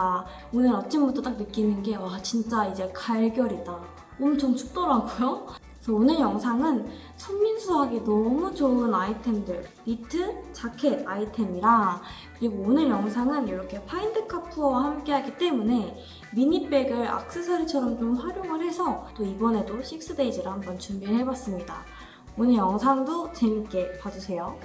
제가 오늘 아침부터 딱 느끼는 게 와 진짜 이제 가을 겨울이다. 엄청 춥더라고요. 그래서 오늘 영상은 손민수하기 너무 좋은 아이템들 니트, 자켓 아이템이랑 그리고 오늘 영상은 이렇게 파인드 카푸어와 함께 하기 때문에 미니백을 악세사리처럼 좀 활용을 해서 또 이번에도 6 days를 한번 준비를 해봤습니다. 오늘 영상도 재밌게 봐주세요.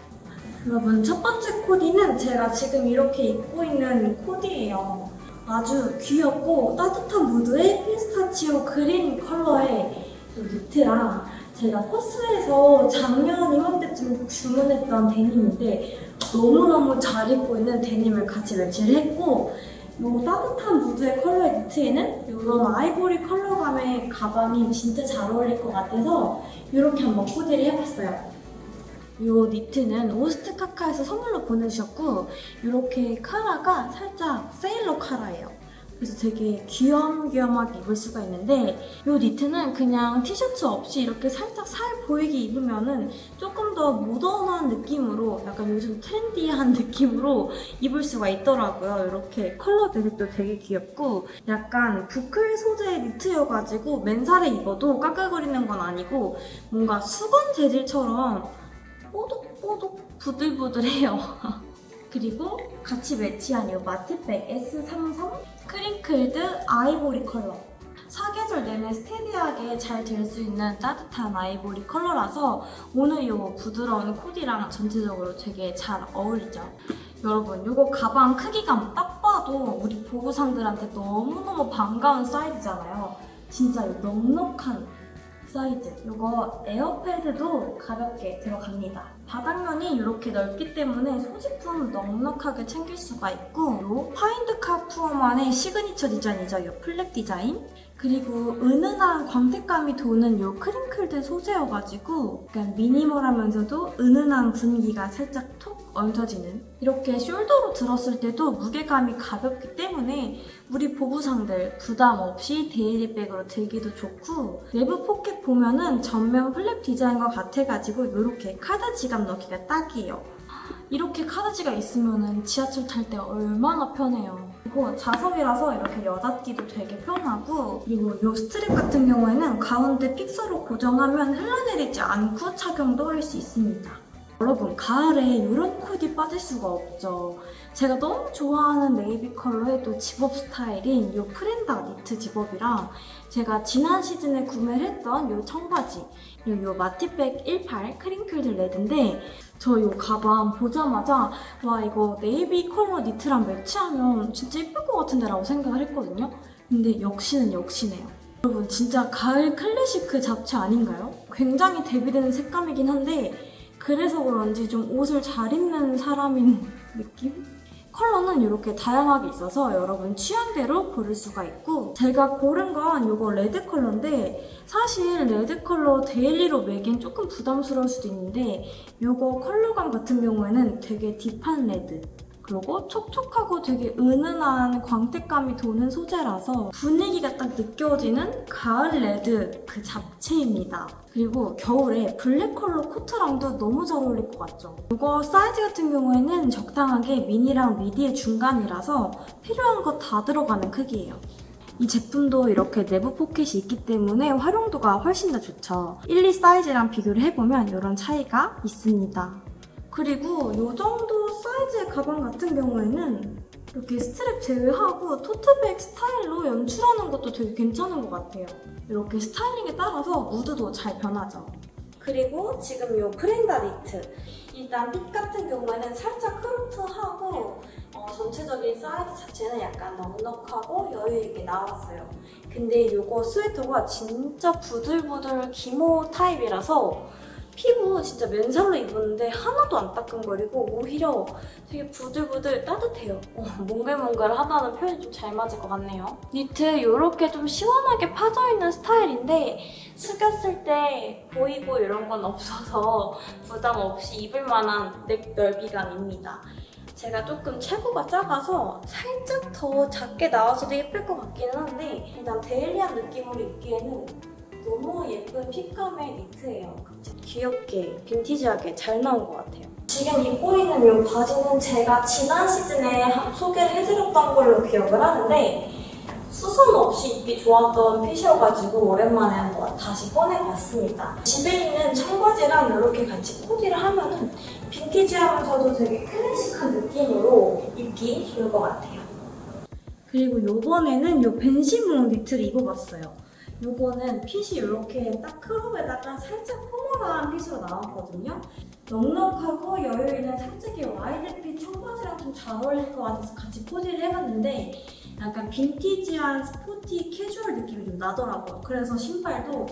여러분 첫 번째 코디는 제가 지금 이렇게 입고 있는 코디예요. 아주 귀엽고 따뜻한 무드의 피스타치오 그린 컬러의 이 니트랑 제가 퍼스에서 작년 이맘때쯤 주문했던 데님인데 너무너무 잘 입고 있는 데님을 같이 매치를 했고 이 따뜻한 무드의 컬러의 니트에는 이런 아이보리 컬러감의 가방이 진짜 잘 어울릴 것 같아서 이렇게 한번 코디를 해봤어요. 이 니트는 오스트 카카에서 선물로 보내주셨고 이렇게 카라가 살짝 세일러 카라예요. 그래서 되게 귀염귀염하게 입을 수가 있는데 이 니트는 그냥 티셔츠 없이 이렇게 살짝 살 보이게 입으면 조금 더 모던한 느낌으로 약간 요즘 트렌디한 느낌으로 입을 수가 있더라고요. 이렇게 컬러 배색도 되게 귀엽고 약간 부클 소재의 니트여가지고 맨살에 입어도 까끌거리는 건 아니고 뭔가 수건 재질처럼 뽀독뽀독 부들부들해요. 그리고 같이 매치한 이 마티백 S33 crinkled 아이보리 컬러. 사계절 내내 steady하게 잘 될 수 있는 따뜻한 아이보리 컬러라서 오늘 이 부드러운 코디랑 전체적으로 되게 잘 어울리죠. 여러분 이거 가방 크기감 딱 봐도 우리 보부상들한테 너무너무 반가운 사이즈잖아요. 진짜 이 넉넉한 사이즈. 이거 아이패드도 가볍게 들어갑니다. 바닥면이 이렇게 넓기 때문에 소지품 넉넉하게 챙길 수가 있고 이 Find Kapoor만의 signature 디자인이죠. 이 flap 디자인. 그리고 은은한 광택감이 도는 이 crinkled 소재여가지고 약간 minimal하면서도 은은한 분위기가 살짝 톡 얹어지는 이렇게 숄더로 들었을 때도 무게감이 가볍기 때문에 우리 보부상들 부담 없이 daily백으로 들기도 좋고 내부 포켓 보면은 전면 flap 디자인과 같아가지고 이렇게 카드 지갑 넣기가 딱이에요. 이렇게 카드지갑 있으면 지하철 탈 때 얼마나 편해요. 그리고 자석이라서 이렇게 여닫기도 되게 편하고 그리고 이 스트립 같은 경우에는 가운데 fixer로 고정하면 흘러내리지 않고 착용도 할 수 있습니다. 여러분 가을에 이런 코디 빠질 수가 없죠. 제가 너무 좋아하는 네이비 컬러의 또 집업 스타일인 이 프렌다 니트 zip-up이랑 제가 지난 시즌에 구매를 했던 이 청바지 이 마티백 18 crinkled 레드인데 저 이 가방 보자마자 와 이거 네이비 컬러 니트랑 매치하면 진짜 예쁠 것 같은데 라고 생각을 했거든요. 근데 역시는 역시네요. 여러분 진짜 가을 클래식 그 잡채 아닌가요? 굉장히 대비되는 색감이긴 한데 그래서 그런지 좀 옷을 잘 입는 사람인 느낌? 컬러는 이렇게 다양하게 있어서 여러분 취향대로 고를 수가 있고 제가 고른 건 이거 레드 컬러인데 사실 레드 컬러 daily로 메긴 조금 부담스러울 수도 있는데 이거 컬러감 같은 경우에는 되게 deep한 레드 그리고 촉촉하고 되게 은은한 광택감이 도는 소재라서 분위기가 딱 느껴지는 가을 레드 그 잡채입니다. 그리고 겨울에 블랙 컬러 코트랑도 너무 잘 어울릴 것 같죠? 이거 사이즈 같은 경우에는 적당하게 미니랑 미디의 중간이라서 필요한 거다 들어가는 크기예요. 이 제품도 이렇게 내부 포켓이 있기 때문에 활용도가 훨씬 더 좋죠. 1, 2 사이즈랑 비교를 해보면 이런 차이가 있습니다. 그리고 이 정도 사이즈의 가방 같은 경우에는 이렇게 스트랩 제외하고 토트백 스타일로 연출하는 것도 되게 괜찮은 것 같아요. 이렇게 스타일링에 따라서 mood도 잘 변하죠. 그리고 지금 이 프렌다 니트 일단 핏 같은 경우에는 살짝 cropped하고 어, 전체적인 사이즈 자체는 약간 넉넉하고 여유있게 나왔어요. 근데 이거 스웨터가 진짜 부들부들 기모 타입이라서 피부 진짜 맨살로 입었는데 하나도 안 따끔거리고 오히려 되게 부들부들 따뜻해요. 어, 몽글몽글하다는 표현이 좀 잘 맞을 것 같네요. 니트 이렇게 좀 시원하게 파져있는 스타일인데 숙였을 때 보이고 이런 건 없어서 부담 없이 입을 만한 넥 넓이감입니다. 제가 조금 체구가 작아서 살짝 더 작게 나와서도 예쁠 것 같기는 한데 일단 데일리한 느낌으로 입기에는 너무 예쁜 핏감의 니트예요. 귀엽게 빈티지하게 잘 나온 것 같아요. 지금 입고 있는 이 바지는 제가 지난 시즌에 한- 소개를 해드렸던 걸로 기억을 하는데 수선 없이 입기 좋았던 핏이어가지고 오랜만에 한번 다시 꺼내봤습니다. 집에 있는 청바지랑 이렇게 같이 코디를 하면은 vintage하면서도 되게 클래식한 느낌으로 입기 좋을 것 같아요. 그리고 요번에는 요 벤시몽 니트를 입어봤어요. 요거는 핏이 이렇게 딱 crop에다가 살짝 formal한 핏으로 나왔거든요. 넉넉하고 여유있는 살짝의 wide fit 청바지랑 좀 잘 어울릴 것 같아서 같이 코디를 해봤는데 약간 vintage한 sporty 캐주얼 느낌이 좀 나더라고요. 그래서 신발도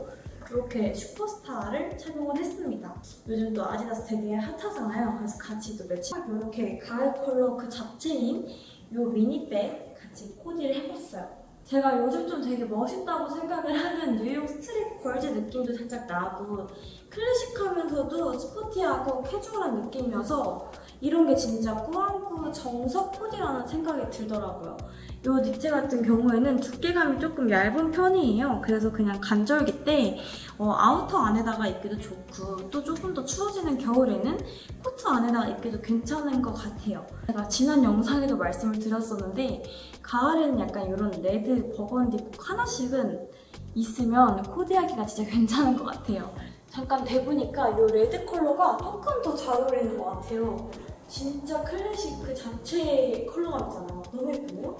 이렇게 슈퍼스타를 착용을 했습니다. 요즘 또 아디다스 되게 hot하잖아요. 그래서 같이 또 매치 이렇게 가을 컬러 그 자체인 이 미니백 같이 코디를 해봤어요. 제가 요즘 좀 되게 멋있다고 생각을 하는 뉴욕 street girls 느낌도 살짝 나고 클래식하면서도 sporty하고 캐주얼한 느낌이어서 이런 게 진짜 꾸안꾸 정석 코디라는 생각이 들더라고요. 이 니트 같은 경우에는 두께감이 조금 얇은 편이에요. 그래서 그냥 간절기 때 어, 아우터 안에다가 입기도 좋고 또 조금 더 추워지는 겨울에는 코트 안에다가 입기도 괜찮은 것 같아요. 제가 지난 영상에도 말씀을 드렸었는데 가을에는 약간 이런 레드, 버건디 꼭 하나씩은 있으면 코디하기가 진짜 괜찮은 것 같아요. 잠깐 대보니까 이 레드 컬러가 조금 더 잘 어울리는 것 같아요. 진짜 클래식 그 자체의 컬러감 있잖아요. 너무 예쁜데요?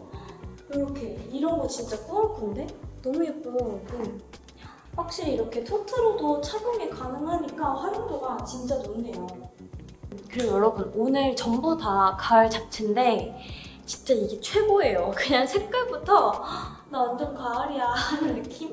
이렇게 이런 거 진짜 꾸안꾸인데? 너무 예뻐요. 음. 확실히 이렇게 토트로도 착용이 가능하니까 활용도가 진짜 높네요. 그리고 여러분 오늘 전부 다 가을 잡채인데 진짜 이게 최고예요. 그냥 색깔부터 나 완전 가을이야 하는 느낌?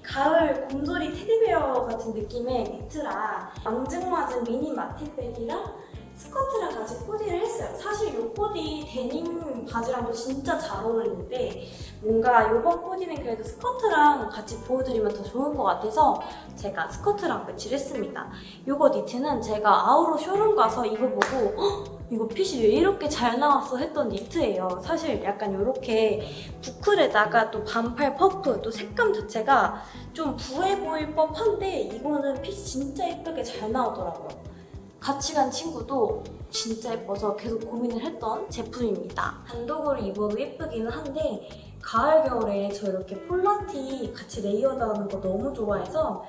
가을 곰돌이 teddy bear 같은 느낌의 니트랑 앙증맞은 미니 마티백이랑 스커트랑 같이 코디를 했어요. 사실 이 코디 데님 바지랑도 진짜 잘 어울리는데 뭔가 이번 코디는 그래도 스커트랑 같이 보여드리면 더 좋을 것 같아서 제가 스커트랑 매치를 했습니다. 이거 니트는 제가 아우로 쇼룸 가서 입어보고 헉, 이거 핏이 왜 이렇게 잘 나왔어 했던 니트예요. 사실 약간 이렇게 boucle에다가 또 반팔 puff 또 색감 자체가 좀 부해 보일 법한데 이거는 핏이 진짜 예쁘게 잘 나오더라고요. 같이 간 친구도 진짜 예뻐서 계속 고민을 했던 제품입니다. 단독으로 입어도 예쁘기는 한데 가을 겨울에 저 이렇게 폴라티 같이 layered 하는 거 너무 좋아해서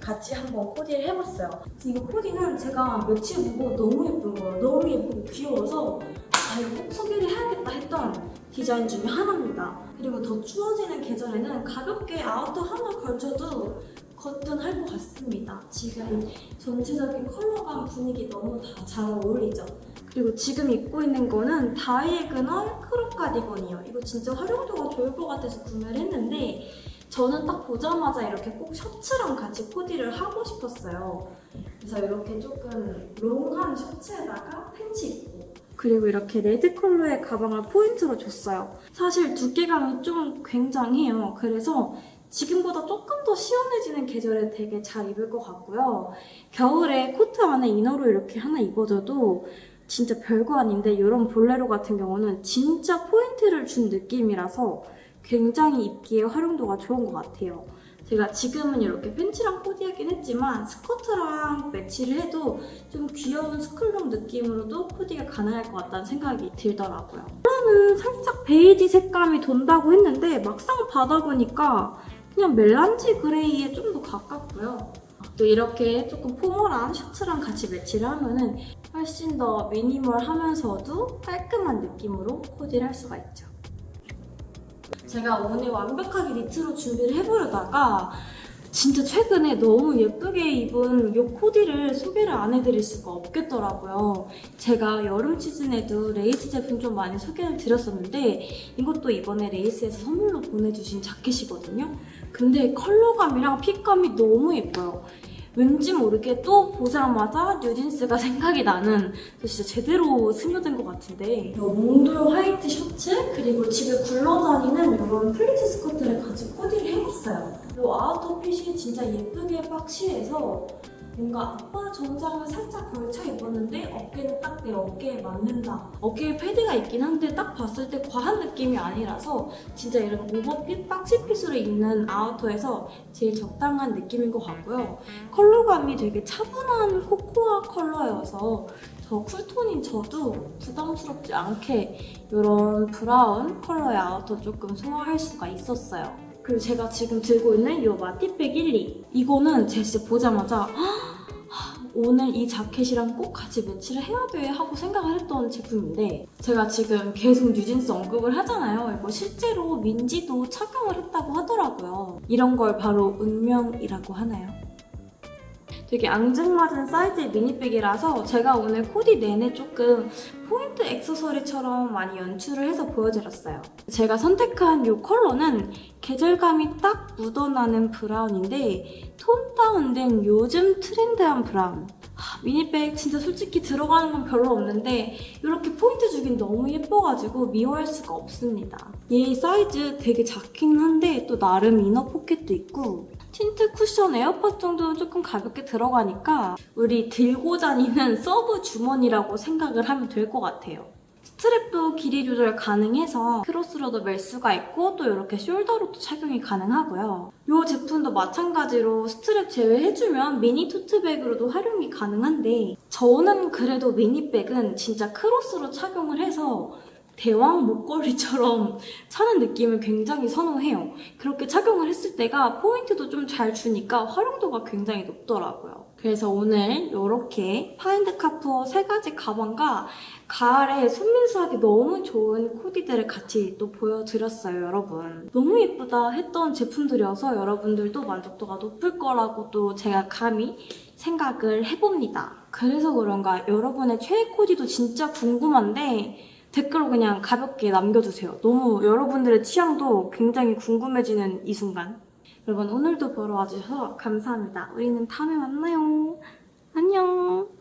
같이 한번 코디를 해봤어요. 이거 코디는 제가 매치를 보고 너무 예쁜 거예요. 너무 예쁘고 귀여워서 아 이거 꼭 소개를 해야겠다 했던 디자인 중에 하나입니다. 그리고 더 추워지는 계절에는 가볍게 아우터 하나 걸쳐도 거뜬할 것 같습니다. 지금 전체적인 컬러감 분위기 너무 다 잘 어울리죠? 그리고 지금 입고 있는 거는 diagonal crop 가디건이에요. 이거 진짜 활용도가 좋을 것 같아서 구매를 했는데 저는 딱 보자마자 이렇게 꼭 셔츠랑 같이 코디를 하고 싶었어요. 그래서 이렇게 조금 long한 셔츠에다가 팬츠 입고 그리고 이렇게 레드 컬러의 가방을 포인트로 줬어요. 사실 두께감이 좀 굉장해요. 그래서 지금보다 조금 더 시원해지는 계절에 되게 잘 입을 것 같고요. 겨울에 코트 안에 inner로 이렇게 하나 입어줘도 진짜 별거 아닌데 이런 볼레로 같은 경우는 진짜 포인트를 준 느낌이라서 굉장히 입기에 활용도가 좋은 것 같아요. 제가 지금은 이렇게 팬츠랑 코디하긴 했지만 스커트랑 매치를 해도 좀 귀여운 school look 느낌으로도 코디가 가능할 것 같다는 생각이 들더라고요. 컬러는 살짝 베이지 색감이 돈다고 했는데 막상 받아보니까 그냥 멜란지 그레이에 좀 더 가깝고요. 또 이렇게 조금 포멀한 셔츠랑 같이 매치를 하면은 훨씬 더 미니멀하면서도 깔끔한 느낌으로 코디를 할 수가 있죠. 제가 오늘 완벽하게 니트로 준비를 해보려다가 진짜 최근에 너무 예쁘게 입은 이 코디를 소개를 안 해드릴 수가 없겠더라고요. 제가 여름 시즌에도 레이스 제품 좀 많이 소개를 드렸었는데 이것도 이번에 레이스에서 선물로 보내주신 자켓이거든요. 근데 컬러감이랑 fit감이 너무 예뻐요. 왠지 모르게 또 보자마자 뉴진스가 생각이 나는 진짜 제대로 스며든 것 같은데 이 몽돌 화이트 셔츠 그리고 집에 굴러다니는 이런 플리츠 스커트를 같이 코디를 해봤어요. 이 아우터 핏이 진짜 예쁘게 boxy해서 뭔가 아빠 정장을 살짝 입었는데 어깨는 딱 내 어깨에 맞는다. 어깨에 패드가 있긴 한데 딱 봤을 때 과한 느낌이 아니라서 진짜 이런 오버핏, 박시핏으로 입는 아우터에서 제일 적당한 느낌인 것 같고요. 컬러감이 되게 차분한 코코아 컬러여서 더 cool tone인 저도 부담스럽지 않게 이런 브라운 컬러의 아우터 조금 소화할 수가 있었어요. 그리고 제가 지금 들고 있는 이 마티백 12 이거는 진짜 보자마자 오늘 이 자켓이랑 꼭 같이 매치를 해야 돼 하고 생각을 했던 제품인데 제가 지금 계속 뉴진스 언급을 하잖아요. 이거 실제로 민지도 착용을 했다고 하더라고요. 이런 걸 바로 운명이라고 하나요? 되게 앙증맞은 사이즈의 미니백이라서 제가 오늘 코디 내내 조금 포인트 액세서리처럼 많이 연출을 해서 보여드렸어요. 제가 선택한 이 컬러는 계절감이 딱 묻어나는 브라운인데 tone down된 요즘 트렌드한 브라운. 하, mini bag 진짜 솔직히 들어가는 건 별로 없는데 이렇게 포인트 주긴 너무 예뻐가지고 미워할 수가 없습니다. 얘 사이즈 되게 작긴 한데 또 나름 inner pocket도 있고 틴트 쿠션 에어팟 정도는 조금 가볍게 들어가니까 우리 들고 다니는 서브 주머니라고 생각을 하면 될 것 같아요. strap도 길이 조절 가능해서 크로스로도 멜 수가 있고 또 이렇게 shoulder로도 착용이 가능하고요. 이 제품도 마찬가지로 스트랩 제외해주면 mini tote bag으로도 활용이 가능한데 저는 그래도 mini bag은 진짜 크로스로 착용을 해서 대왕 목걸이처럼 차는 느낌을 굉장히 선호해요. 그렇게 착용을 했을 때가 포인트도 좀 잘 주니까 활용도가 굉장히 높더라고요. 그래서 오늘 이렇게 FIND KAPOOR 세 가지 가방과 가을에 손민수하기 너무 좋은 코디들을 같이 또 보여드렸어요, 여러분. 너무 예쁘다 했던 제품들이어서 여러분들도 만족도가 높을 거라고 또 제가 감히 생각을 해봅니다. 그래서 그런가 여러분의 최애 코디도 진짜 궁금한데 댓글로 그냥 가볍게 남겨주세요. 너무 여러분들의 취향도 굉장히 궁금해지는 이 순간. 여러분 오늘도 보러 와주셔서 감사합니다. 우리는 다음에 만나요. 안녕.